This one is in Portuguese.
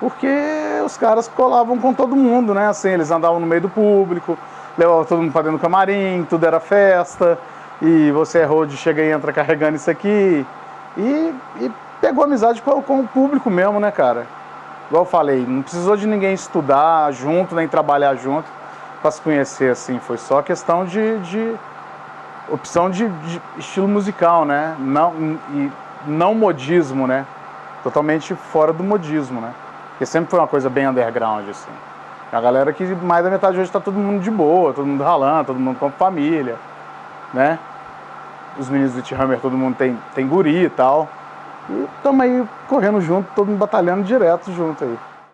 Porque os caras colavam com todo mundo, né? Assim, eles andavam no meio do público, levavam todo mundo pra dentro do camarim, tudo era festa, e você é road, chega e entra carregando isso aqui. E, e pegou amizade com, com, o público mesmo, né, cara? Igual eu falei, não precisou de ninguém estudar junto, nem trabalhar junto para se conhecer, assim. Foi só questão de, de opção de, de, estilo musical, né? Não, e não modismo, né? Totalmente fora do modismo, né? Porque sempre foi uma coisa bem underground, assim. A galera que mais da metade hoje tá todo mundo de boa, todo mundo ralando, todo mundo com família, né? Os meninos do T-Hammer, todo mundo tem, tem guri e tal. E estamos aí correndo junto, todo mundo batalhando direto junto aí.